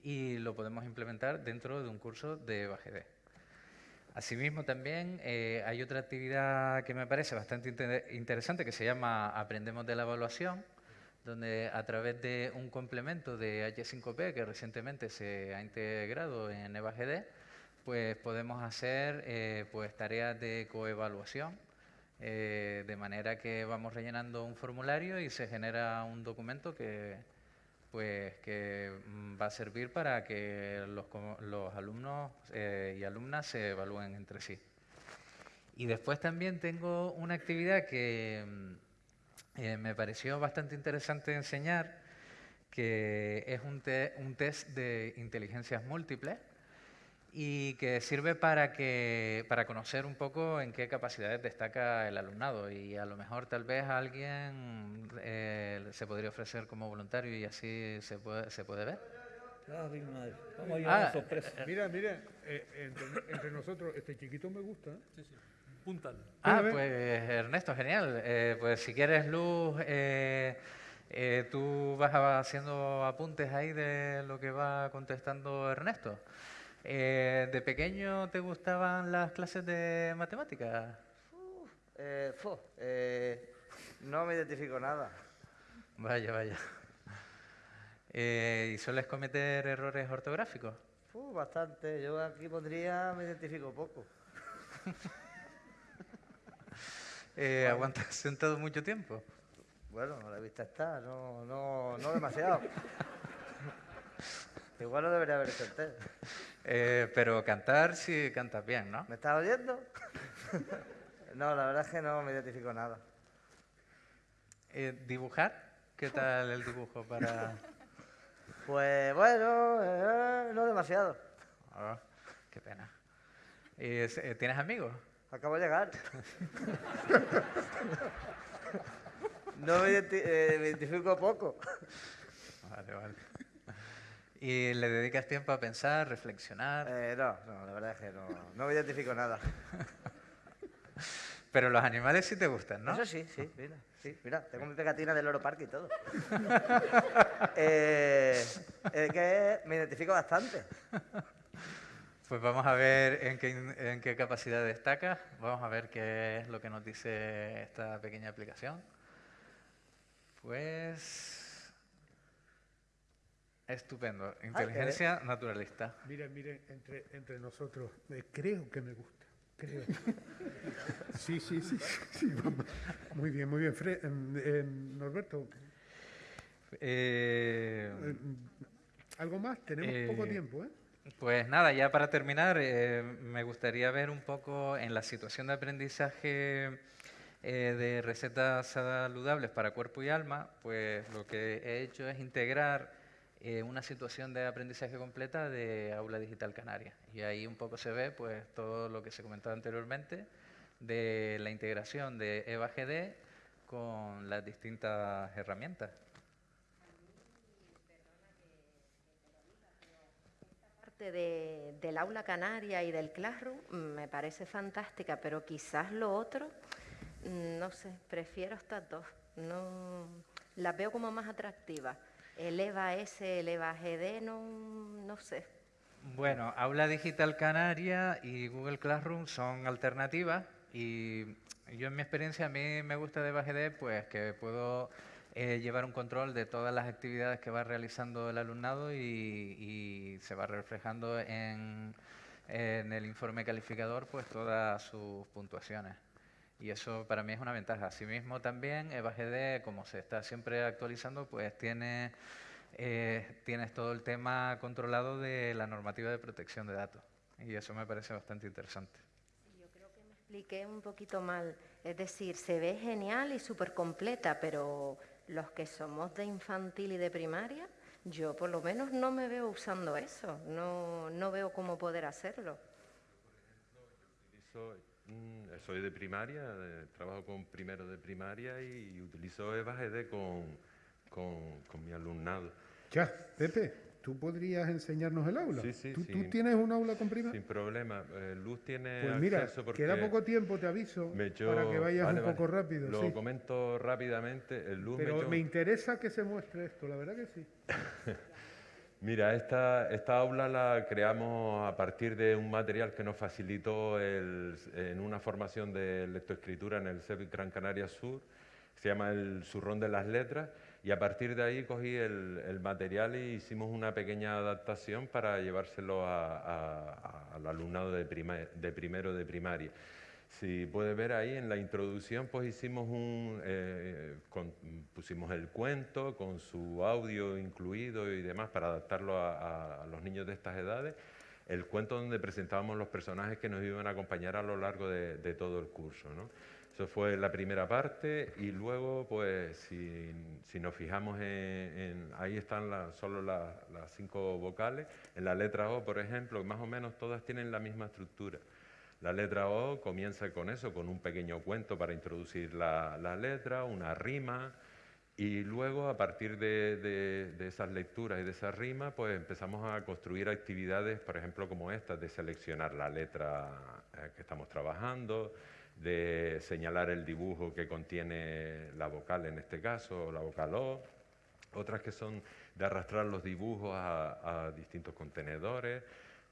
y lo podemos implementar dentro de un curso de EVAGD. Asimismo, también eh, hay otra actividad que me parece bastante interesante que se llama Aprendemos de la Evaluación, donde a través de un complemento de H5P que recientemente se ha integrado en EVAGD, pues podemos hacer eh, pues tareas de coevaluación, eh, de manera que vamos rellenando un formulario y se genera un documento que, pues que mm, va a servir para que los, los alumnos eh, y alumnas se evalúen entre sí. Y después también tengo una actividad que mm, eh, me pareció bastante interesante enseñar, que es un, un test de inteligencias múltiples, y que sirve para, que, para conocer un poco en qué capacidades destaca el alumnado y a lo mejor tal vez alguien eh, se podría ofrecer como voluntario y así se puede, se puede ver. Ah, mira, mira, eh, entre, nosotros, este chiquito me gusta. ¿eh? Sí, sí. Ah, pues Ernesto, genial. pues si quieres luz, tú vas haciendo apuntes ahí de lo que va contestando Ernesto. Eh, ¿De pequeño te gustaban las clases de matemáticas? Eh, eh, no me identifico nada. Vaya, vaya. ¿Y sueles cometer errores ortográficos? bastante. Yo aquí pondría me identifico poco. ¿Aguantas sentado mucho tiempo? Bueno, a la vista está, no, no, no demasiado. Igual no debería haber senté. Eh, pero cantar sí cantas bien, ¿no? ¿Me estás oyendo? no, la verdad es que no me identifico nada. Eh, ¿Dibujar? ¿Qué tal el dibujo para...? pues bueno, eh, no demasiado. Oh, qué pena. ¿Tienes amigos? Acabo de llegar. no me identifico poco. Vale, vale. ¿Y le dedicas tiempo a pensar, reflexionar? Eh, no, no, la verdad es que no, no me identifico nada. Pero los animales sí te gustan, ¿no? Eso sí, sí, mira, sí, mira tengo mi pegatina del Loro Parque y todo. eh, es que me identifico bastante. Pues vamos a ver en qué, en qué capacidad destaca. Vamos a ver qué es lo que nos dice esta pequeña aplicación. Pues Estupendo. Ah, Inteligencia naturalista. Miren, miren, entre, entre nosotros, eh, creo que me gusta. Creo. sí, sí, sí, Muy bien, muy bien. Em, em, Norberto. Eh, eh, ¿Algo más? Tenemos poco tiempo, ¿eh? Pues nada, ya para terminar, me gustaría ver un poco en la situación de aprendizaje de recetas saludables para cuerpo y alma, pues lo que he hecho es integrar eh, una situación de aprendizaje completa de Aula Digital Canaria. Y ahí un poco se ve pues, todo lo que se comentaba anteriormente de la integración de EVAGD con las distintas herramientas. de, del aula canaria y del classroom me parece fantástica, pero quizás lo otro, mm, no sé, prefiero estas dos. No, las veo como más atractivas el EVA S, el EVA GD, no, no sé. Bueno, Aula Digital Canaria y Google Classroom son alternativas y yo en mi experiencia a mí me gusta de EVA GD pues que puedo eh, llevar un control de todas las actividades que va realizando el alumnado y, se va reflejando en, en, el informe calificador pues todas sus puntuaciones. Y eso para mí es una ventaja. Asimismo también EVAGD, como se está siempre actualizando, pues tiene, eh, tienes todo el tema controlado de la normativa de protección de datos. Y eso me parece bastante interesante. Yo creo que me expliqué un poquito mal. Es decir, se ve genial y súper completa, pero los que somos de infantil y de primaria, yo por lo menos no me veo usando eso. No, no veo cómo poder hacerlo. Utilizo, mm, soy de primaria, trabajo con primero de primaria y, utilizo EVAGD con, con, con mi alumnado. Ya, Pepe, ¿tú podrías enseñarnos el aula? Sí, sí, ¿Tú, sí. tú tienes un aula con prima? Sin problema. Eh, Luz tiene Pues mira, acceso porque queda poco tiempo, te aviso, me para que vayas vale, un vale. poco rápido. Lo sí. comento rápidamente. El Luz me Pero echó- me interesa que se muestre esto, la verdad que sí. Mira, esta, esta aula la creamos a partir de un material que nos facilitó en una formación de lectoescritura en el CEP Gran Canaria Sur, se llama el Zurrón de las Letras, y a partir de ahí cogí el, material y hicimos una pequeña adaptación para llevárselo al alumnado de, prima- de primero de primaria. Si puedes ver ahí en la introducción, pues hicimos un, eh, con- pusimos el cuento con su audio incluido y demás para adaptarlo a, a- a los niños de estas edades. El cuento donde presentábamos los personajes que nos iban a acompañar a lo largo de, de todo el curso. ¿no? Eso fue la primera parte y luego, pues, si, si nos fijamos en, en- ahí están la- solo la- las cinco vocales. En la letra O, por ejemplo, más o menos todas tienen la misma estructura. La letra O comienza con eso, con un pequeño cuento para introducir la, la letra, una rima, y luego a partir de, de- esas lecturas y de esa rima, pues empezamos a construir actividades, por ejemplo, como estas, de seleccionar la letra eh, que estamos trabajando, de señalar el dibujo que contiene la vocal en este caso, la vocal O, otras que son de arrastrar los dibujos a, a distintos contenedores,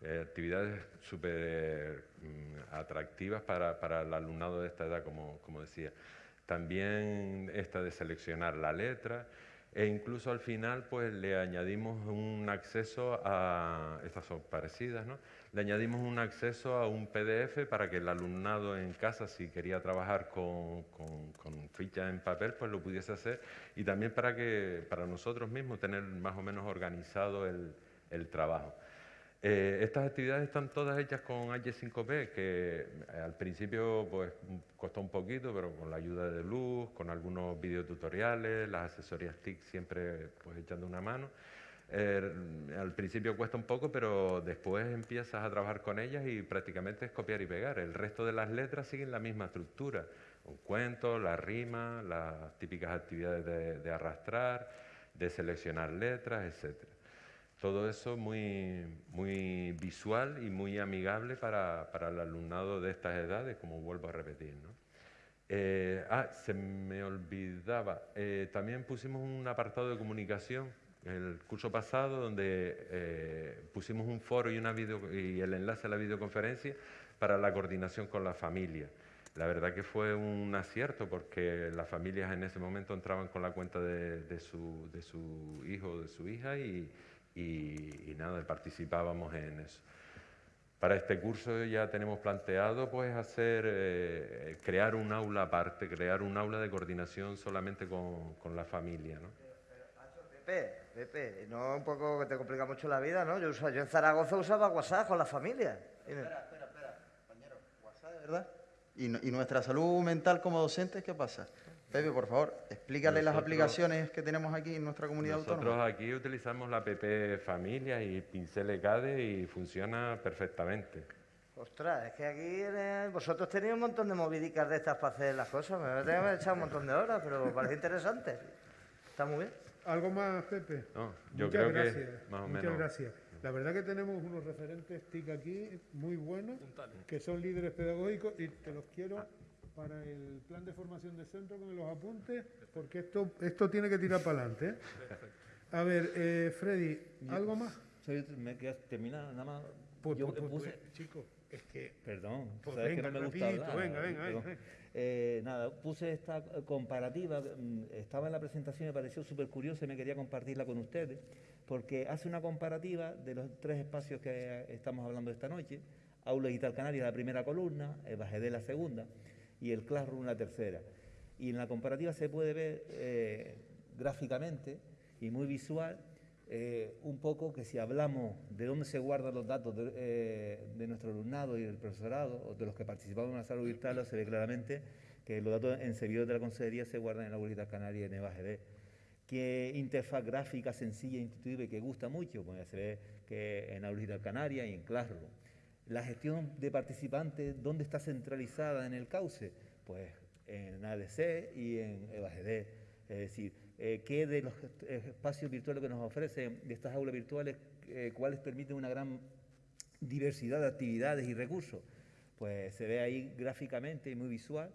eh, actividades súper mm, atractivas para, para el alumnado de esta edad, como, como decía. También esta de seleccionar la letra e incluso al final pues le añadimos un acceso a, estas son parecidas, ¿no? Le añadimos un acceso a un PDF para que el alumnado en casa, si quería trabajar con, con, con fichas en papel, pues lo pudiese hacer y también para que para nosotros mismos tener más o menos organizado el, el trabajo. Eh, estas actividades están todas hechas con H5P, que eh, al principio pues costó un poquito, pero con la ayuda de Luz, con algunos videotutoriales, las asesorías TIC siempre pues echando una mano. Eh, al principio cuesta un poco, pero después empiezas a trabajar con ellas y prácticamente es copiar y pegar. El resto de las letras siguen la misma estructura. Un cuento, la rima, las típicas actividades de, de arrastrar, de seleccionar letras, etcétera. Todo eso muy, muy visual y muy amigable para, para el alumnado de estas edades, como vuelvo a repetir. ¿no? Eh, ah, se me olvidaba, eh, también pusimos un apartado de comunicación el curso pasado donde eh, pusimos un foro y, una video, y el enlace a la videoconferencia para la coordinación con la familia. La verdad que fue un acierto porque las familias en ese momento entraban con la cuenta de, de su, de su hijo o de su hija y, y, y nada, participábamos en eso. Para este curso ya tenemos planteado pues hacer, eh, crear un aula aparte, crear un aula de coordinación solamente con, con la familia. ¿no? Pepe, Pepe, no un poco que te complica mucho la vida, ¿no? Yo, yo en Zaragoza usaba WhatsApp con la familia. Espera, espera, espera, compañero. WhatsApp, ¿de verdad? ¿Y, no- y nuestra salud mental como docentes qué pasa? Pepe, por favor, explícale las Nosotros- aplicaciones que tenemos aquí en nuestra comunidad Nosotros autónoma. aquí utilizamos la app Familia y Pincel ECADE y funciona perfectamente. Ostras, es que aquí el- vosotros tenéis un montón de movidicas de estas para hacer las cosas. Me voy a tener que echar un montón de horas, pero parece interesante. Está muy bien. ¿Algo más, Pepe? No, yo Muchas creo que gracias. más o Muchas menos. gracias. La verdad que tenemos unos referentes TIC aquí muy buenos, que son líderes pedagógicos y te los quiero para el plan de formación de centro con los apuntes, porque esto, esto tiene que tirar para adelante. ¿eh? A ver, eh, Freddy, ¿algo más? Me queda terminar nada más. Pues, Yo pues, que pues, puse- chicos, es que... Perdón, Pues sabes que venga, no me gusta rapidito, hablar, venga, venga, venga. Eh, nada, puse esta eh, comparativa, mm, estaba en la presentación y me pareció súper curiosa y me quería compartirla con ustedes, porque hace una comparativa de los tres espacios que estamos hablando esta noche, Aula Digital Canaria, la primera columna, el Bajé de la segunda, y el Classroom la tercera. Y en la comparativa se puede ver eh, gráficamente y muy visual eh, un poco que si hablamos de dónde se guardan los datos de, eh, de, nuestro alumnado y del profesorado, o de los que participamos en una sala virtual, se ve claramente que los datos en servidores de la consejería se guardan en la Abuelita Canaria en EVAGD. ¿Qué interfaz gráfica sencilla, intuitiva y que gusta mucho? Pues se ve que en Abuelita Canaria y en Classroom. La gestión de participantes, ¿dónde está centralizada en el cauce? Pues en ADC y en EVAGD. Es decir, eh, qué de los espacios virtuales que nos ofrecen de estas aulas virtuales, eh, cuáles permiten una gran diversidad de actividades y recursos. Pues se ve ahí gráficamente y muy visual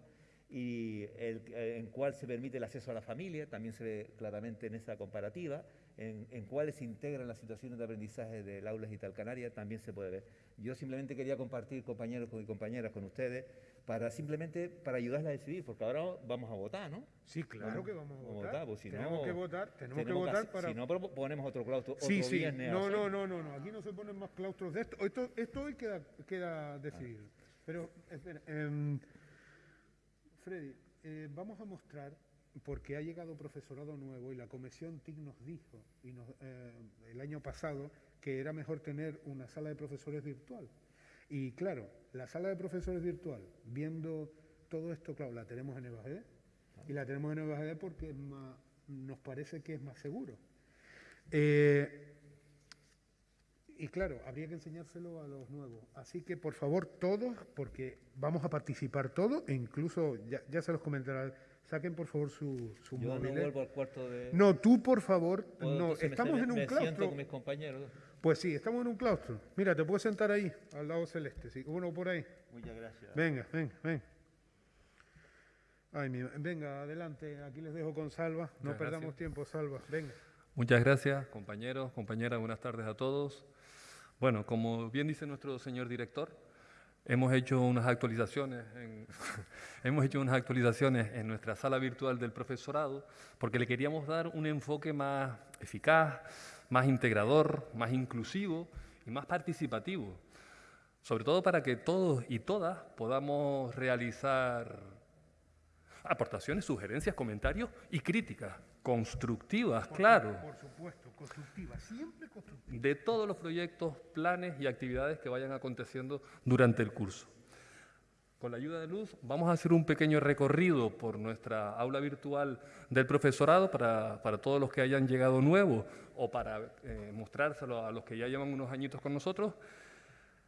y el, eh, en cuál se permite el acceso a la familia, también se ve claramente en esa comparativa, en, en cuáles se integran las situaciones de aprendizaje del aula digital canaria, también se puede ver. Yo simplemente quería compartir, compañeros y compañeras, con ustedes, para simplemente para ayudarles a decidir, porque ahora vamos a votar, ¿no? Sí, claro que vamos a votar. pues si tenemos no, que votar, tenemos, tenemos que votar para... Si no, ponemos otro claustro, sí, otro sí. viernes. No, no, no, no, no, aquí no se ponen más claustros de esto. Esto, esto hoy queda, queda decidido. Pero, espera, eh, Freddy, eh, vamos a mostrar, porque ha llegado profesorado nuevo y la Comisión TIC nos dijo y eh, el año pasado que era mejor tener una sala de profesores virtual. Y claro, la sala de profesores virtual, viendo todo esto, claro, la tenemos en EVAGD y la tenemos en EVAGD porque es más, nos parece que es más seguro. Eh, y claro, habría que enseñárselo a los nuevos. Así que, por favor, todos, porque vamos a participar todos, e incluso, ya se los comentará, saquen por favor su, su Yo móviles. no vuelvo al cuarto de... No, tú por favor, no, me- estamos me- en un me siento claustro. con mis compañeros. Pues sí, estamos en un claustro. Mira, te puedes sentar ahí, al lado celeste, sí. Uno por ahí. Muchas gracias. Venga, venga, venga. Ay, mi- venga, adelante, aquí les dejo con Salva. No Muchas perdamos gracias. tiempo, Salva. Venga. Muchas gracias, compañeros, compañeras, buenas tardes a todos. Bueno, como bien dice nuestro señor director, hemos hecho unas actualizaciones en, hemos hecho unas actualizaciones en nuestra sala virtual del profesorado porque le queríamos dar un enfoque más eficaz, más integrador, más inclusivo y más participativo. Sobre todo para que todos y todas podamos realizar aportaciones, sugerencias, comentarios y críticas constructivas, claro Por supuesto, constructiva, siempre constructiva. de todos los proyectos, planes y actividades que vayan aconteciendo durante el curso. Con la ayuda de Luz vamos a hacer un pequeño recorrido por nuestra aula virtual del profesorado para, para todos los que hayan llegado nuevos o para eh, mostrárselo a los que ya llevan unos añitos con nosotros.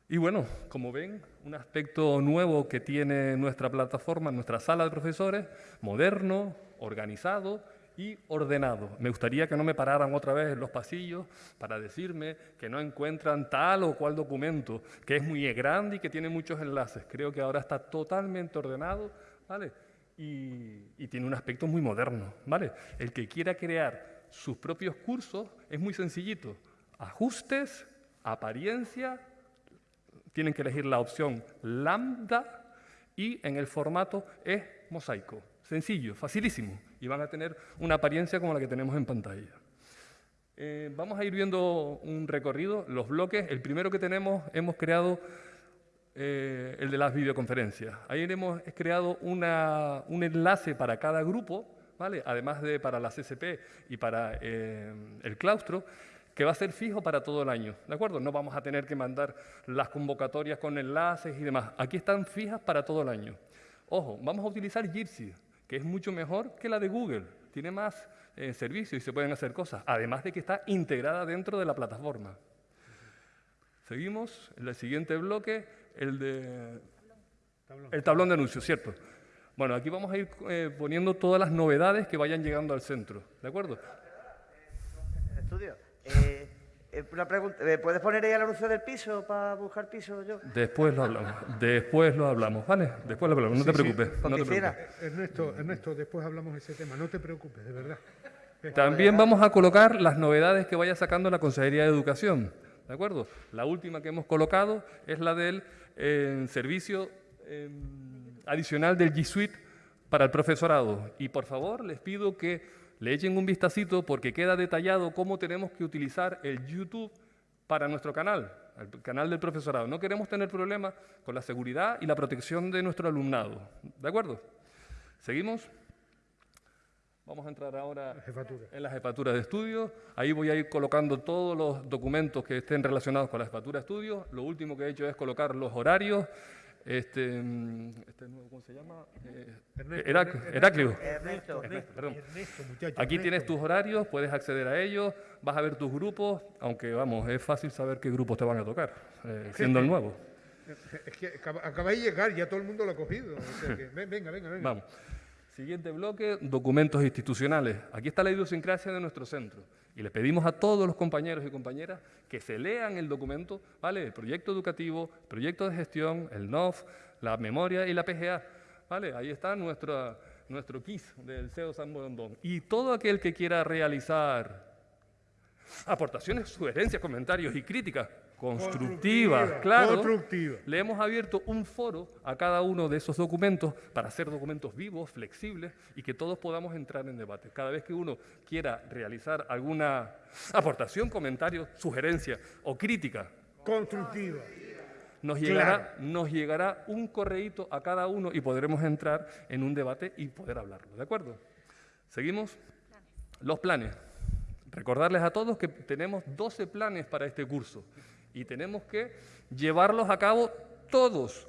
Y bueno, como ven, un aspecto nuevo que tiene nuestra plataforma, nuestra sala de profesores, moderno, organizado y ordenado. Me gustaría que no me pararan otra vez en los pasillos para decirme que no encuentran tal o cual documento, que es muy grande y que tiene muchos enlaces. Creo que ahora está totalmente ordenado, ¿vale? Y, tiene un aspecto muy moderno, ¿vale? El que quiera crear sus propios cursos es muy sencillito. Ajustes, apariencia, tienen que elegir la opción lambda y en el formato es mosaico. Sencillo, facilísimo. Y van a tener una apariencia como la que tenemos en pantalla. Eh, vamos a ir viendo un recorrido, los bloques. El primero que tenemos, hemos creado eh, el de las videoconferencias. Ahí hemos creado un enlace para cada grupo, ¿vale? además de para la CCP y para eh, el claustro, que va a ser fijo para todo el año, ¿de acuerdo? No vamos a tener que mandar las convocatorias con enlaces y demás. Aquí están fijas para todo el año. Ojo, vamos a utilizar Jitsi, que es mucho mejor que la de Google. Tiene más eh, servicios y se pueden hacer cosas, además de que está integrada dentro de la plataforma. Seguimos, en el siguiente bloque, el de el tablón de anuncios, ¿cierto? Bueno, aquí vamos a ir eh, poniendo todas las novedades que vayan llegando al centro, ¿de acuerdo? Estudio. Eh, eh, una pregunta, ¿me ¿puedes poner ahí el anuncio del piso para buscar piso yo? Después lo hablamos, después lo hablamos, ¿vale? Después lo hablamos, no te Sí, sí, preocupes. no te preocupes. Ernesto, Ernesto, después hablamos de ese tema. No te preocupes, de verdad. También vamos a colocar las novedades que vaya sacando la Consejería de Educación, ¿de acuerdo? La última que hemos colocado es la del eh, servicio eh, adicional del G Suite para el profesorado. Y por favor, les pido que le echen un vistacito porque queda detallado cómo tenemos que utilizar el YouTube para nuestro canal, el canal del profesorado. No queremos tener problemas con la seguridad y la protección de nuestro alumnado. ¿De acuerdo? ¿Seguimos? Vamos a entrar ahora en la jefatura de estudio. Ahí voy a ir colocando todos los documentos que estén relacionados con la jefatura de estudio. Lo último que he hecho es colocar los horarios. Este, mm, este nuevo, ¿cómo se llama? Eh, Herac- Heraclio. Ernesto. Perdón. Ernesto, muchacho, Aquí Ernesto. tienes tus horarios, puedes acceder a ellos, vas a ver tus grupos, aunque vamos, es fácil saber qué grupos te van a tocar, eh, siendo el nuevo. Es que acaba- acabáis de llegar, ya todo el mundo lo ha cogido. o sea que- ven- venga, venga, venga. Vamos. Siguiente bloque, documentos institucionales. Aquí está la idiosincrasia de nuestro centro. Y le pedimos a todos los compañeros y compañeras que se lean el documento, ¿vale? El proyecto educativo, el proyecto de gestión, el NOF, la memoria y la PGA, ¿vale? Ahí está nuestra, nuestro KISS del CEO San Borondón. Y todo aquel que quiera realizar aportaciones, sugerencias, comentarios y críticas constructivas, Constructiva, claro, constructiva. le hemos abierto un foro a cada uno de esos documentos para hacer documentos vivos, flexibles y que todos podamos entrar en debate. Cada vez que uno quiera realizar alguna aportación, comentario, sugerencia o crítica, Constructiva. nos llegará, nos llegará un correíto a cada uno y podremos entrar en un debate y poder hablarlo. ¿De acuerdo? Seguimos. Los planes. Recordarles a todos que tenemos 12 planes para este curso y tenemos que llevarlos a cabo todos.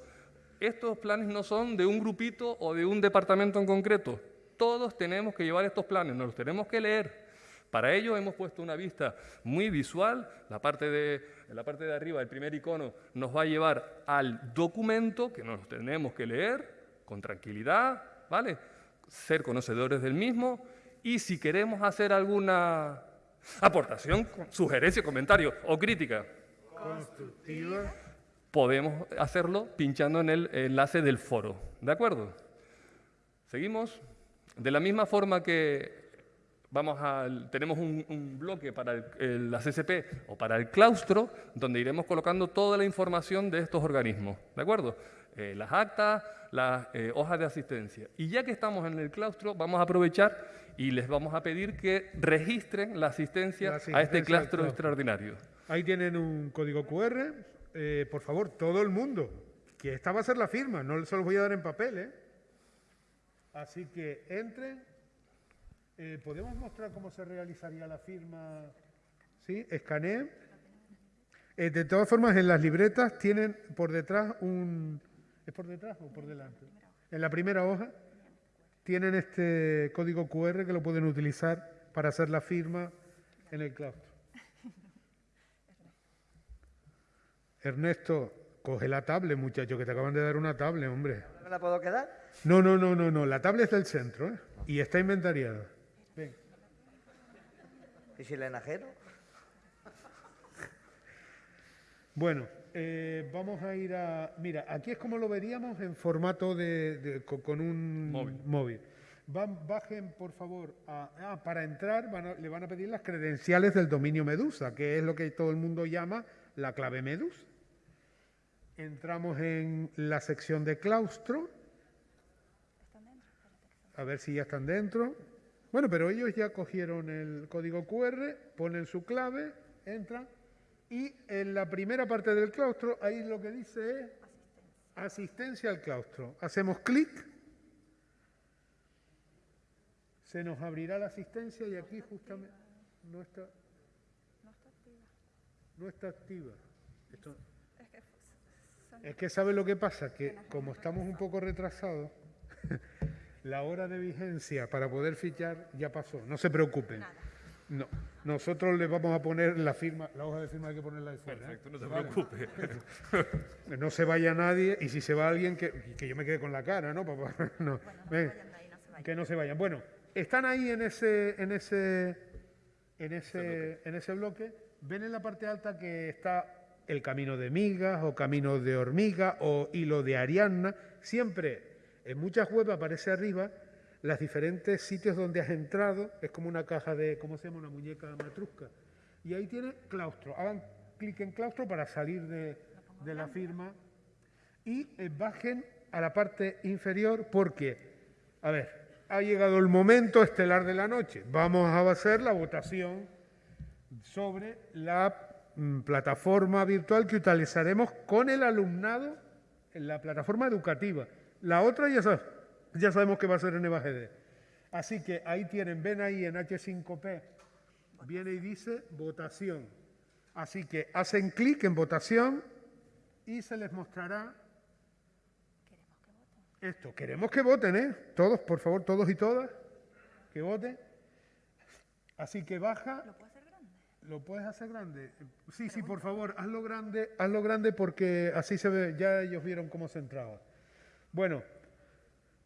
Estos planes no son de un grupito o de un departamento en concreto. Todos tenemos que llevar estos planes, nos los tenemos que leer. Para ello hemos puesto una vista muy visual. La parte de, la parte de arriba, el primer icono, nos va a llevar al documento que nos tenemos que leer con tranquilidad, ¿vale? Ser conocedores del mismo y si queremos hacer alguna aportación, sugerencia, comentario o crítica, Constructiva. podemos hacerlo pinchando en el enlace del foro. ¿De acuerdo? Seguimos. De la misma forma que vamos al- tenemos un, un bloque para el- el- la CCP o para el claustro, donde iremos colocando toda la información de estos organismos. ¿De acuerdo? Eh, las actas, las eh, hojas de asistencia. Y ya que estamos en el claustro, vamos a aprovechar y les vamos a pedir que registren la asistencia, La a este asistencia al claustro claustro. extraordinario. Ahí tienen un código QR. Eh, por favor, todo el mundo, que esta va a ser la firma, no se los voy a dar en papel, ¿eh? Así que entren. Eh, ¿Podemos mostrar cómo se realizaría la firma? ¿Sí? Escaneen. Eh, de todas formas, en las libretas tienen por detrás un... ¿Es por detrás o por delante? En la primera hoja tienen este código QR que lo pueden utilizar para hacer la firma en el claustro. Ernesto, coge la tablet, muchacho, que te acaban de dar una tablet, hombre. ¿No me la puedo quedar? No, no, no, no, no. La tablet es del centro, ¿eh? Y está inventariada. Ven. ¿Y si le enajero? Bueno, eh, vamos a ir a... Mira, aquí es como lo veríamos en formato de, de- co- con, un Móvil. Van- bajen, por favor, a- ah, para entrar van a- le van a pedir las credenciales del dominio Medusa, que es lo que todo el mundo llama la clave Medusa. Entramos en la sección de claustro. A ver si ya están dentro. Bueno, pero ellos ya cogieron el código QR, ponen su clave, entran y en la primera parte del claustro, ahí lo que dice es asistencia al claustro. Hacemos clic, se nos abrirá la asistencia y aquí justamente no está, no está activa. Esto- es que sabe lo que pasa, que como estamos un poco retrasados, la hora de vigencia para poder fichar ya pasó. No se preocupen. No, nosotros les vamos a poner la firma, la hoja de firma hay que ponerla de fuera. ¿eh? Perfecto, no se Vale. preocupe. No se vaya nadie y si se va alguien que, que yo me quede con la cara, ¿no? Papá? No, ven, que no se vayan. Bueno, están ahí en ese, en ese, en ese, en ese bloque. Ven en la parte alta que está el camino de migas o camino de hormiga o hilo de Ariadna. Siempre en muchas webs aparece arriba los diferentes sitios donde has entrado. Es como una caja de, ¿cómo se llama? Una muñeca matrusca. Y ahí tiene claustro. Hagan clic en claustro para salir de, de la firma y eh, bajen a la parte inferior porque, a ver, ha llegado el momento estelar de la noche. Vamos a hacer la votación sobre la plataforma virtual que utilizaremos con el alumnado en la plataforma educativa. La otra ya, sab- ya sabemos que va a ser en EVAGD. Así que ahí tienen, ven ahí en H5P, viene y dice votación. Así que hacen clic en votación y se les mostrará esto. Queremos que voten, ¿eh? Todos, por favor, todos y todas, que voten. Así que baja. ¿Lo puedes hacer grande? Sí, sí, por favor, hazlo grande, hazlo grande porque así se ve, ya ellos vieron cómo se entraba. Bueno,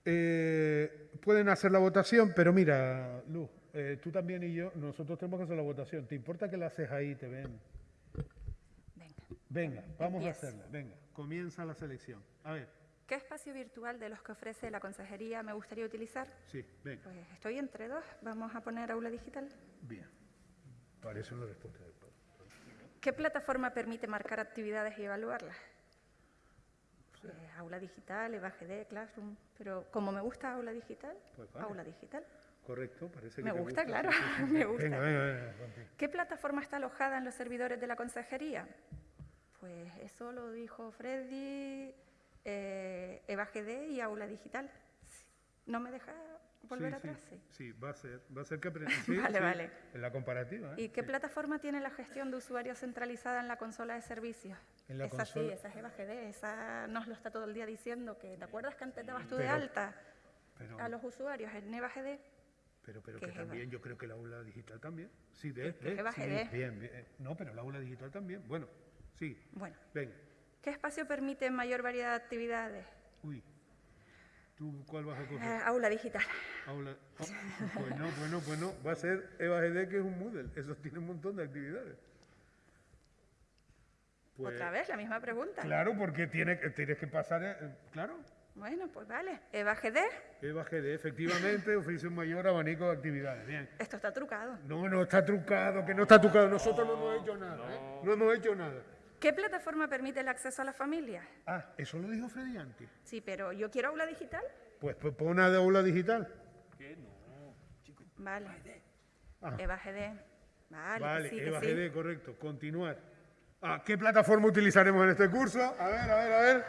eh, pueden hacer la votación, pero mira, Luz, eh, tú también y yo, nosotros tenemos que hacer la votación. ¿Te importa que la haces ahí, te ven? Venga, vamos a Empiezo. hacerla. Venga, comienza la selección. A ver, ¿Qué espacio virtual de los que ofrece la consejería me gustaría utilizar? sí, venga. Pues estoy entre dos. Vamos a poner aula digital. Bien. ¿Qué plataforma permite marcar actividades y evaluarlas? Pues, aula digital, EVAGD, Classroom. Pero como me gusta aula digital, Pues vale. aula digital. Correcto, parece que Me te gusta, claro, me gusta. Venga, venga, venga. contigo. ¿Qué plataforma está alojada en los servidores de la consejería? Pues eso lo dijo Freddy, eh, EVAGD y aula digital. ¿No me deja volver Sí, sí, atrás? Sí. Sí, va a ser, va a ser que aprendas. Sí, Vale, sí, vale. En la comparativa. ¿eh? ¿Y qué Sí. plataforma tiene la gestión de usuarios centralizada en la consola de servicios? En la esa sí, consola- esa es EVAGD, esa nos lo está todo el día diciendo, que ¿te acuerdas que antes dabas tú de Pero- alta pero- a los usuarios en EVAGD? Pero, pero que también, yo creo que la aula digital también. Sí, de, de- es sí, EVAGD. bien, bien. No, pero la aula digital también. Bueno, sí. Bueno, Venga. ¿qué espacio permite mayor variedad de actividades? Uy. ¿Tú cuál vas a coger? Eh, aula digital. Aula. oh, pues no, pues no, pues no. Va a ser EVAGD, que es un Moodle. Eso tiene un montón de actividades. Pues, Otra vez, la misma pregunta. Claro, porque tiene, que- tienes que pasar. eh, claro. Bueno, pues vale. EVAGD, EVAGD, efectivamente, ofrece un mayor abanico de actividades. Bien. esto está trucado. No, no está trucado, que no está trucado. Nosotros no, hemos hecho nada. ¿eh? No hemos hecho nada. ¿Qué plataforma permite el acceso a la familia? Ah, eso lo dijo Freddy antes. Sí, pero yo quiero aula digital. Pues, pues pon una de aula digital. Vale. Ah. EVAGD. Vale, Vale, que sí, que EVAGD, sí. correcto. Continuar. Ah, ¿Qué plataforma utilizaremos en este curso? A ver, a ver, a ver.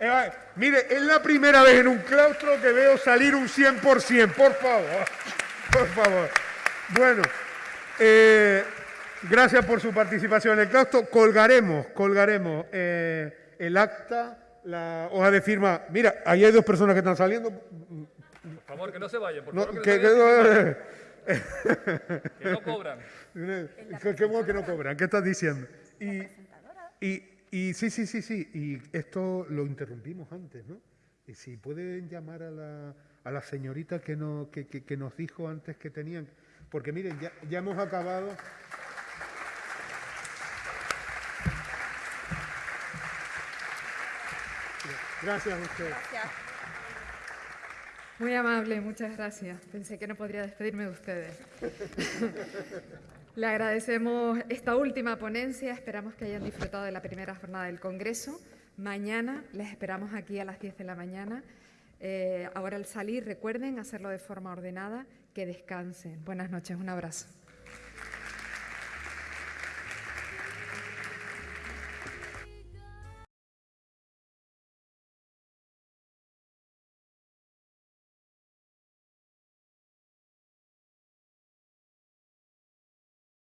Eva- mire, es la primera vez en un claustro que veo salir un 100%, por favor. Por favor. Bueno, eh, gracias por su participación en el claustro. Colgaremos, colgaremos eh, el acta, la hoja de firma. Mira, ahí hay dos personas que están saliendo. Por favor, que no se vayan, por No, favor, que- que, no que- no cobran. Qué, qué bueno que no cobran. ¿Qué estás diciendo? Y, y, y sí, sí, sí, sí. Y esto lo interrumpimos antes, ¿no? Y si pueden llamar a la, a la señorita que, no, que, que- que nos dijo antes que tenían. Porque miren, ya, ya hemos acabado. Gracias a ustedes. Muy amable, muchas gracias. Pensé que no podría despedirme de ustedes. Le agradecemos esta última ponencia, esperamos que hayan disfrutado de la primera jornada del Congreso. Mañana les esperamos aquí a las 10 de la mañana. Eh, ahora al salir, recuerden hacerlo de forma ordenada, que descansen. Buenas noches, un abrazo.